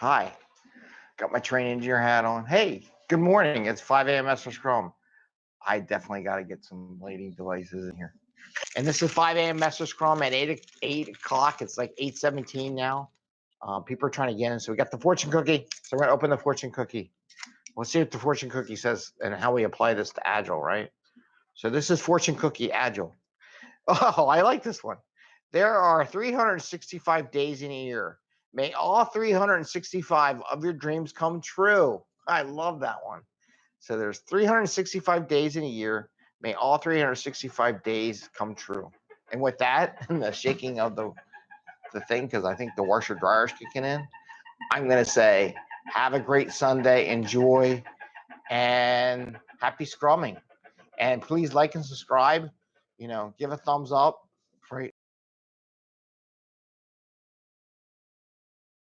Hi, got my train engineer hat on. Hey, good morning. It's 5 a.m. Master Scrum. I definitely got to get some lighting devices in here. And this is 5 a.m. Master Scrum at 8, 8 o'clock. It's like 8.17 now. Um, people are trying to get in. So we got the fortune cookie. So we're going to open the fortune cookie. Let's see what the fortune cookie says and how we apply this to Agile, right? So this is fortune cookie Agile. Oh, I like this one. There are 365 days in a year. May all 365 of your dreams come true. I love that one. So there's 365 days in a year. May all 365 days come true. And with that, and the shaking of the the thing, because I think the washer dryer's kicking in, I'm gonna say, have a great Sunday, enjoy, and happy scrumming. And please like and subscribe. You know, give a thumbs up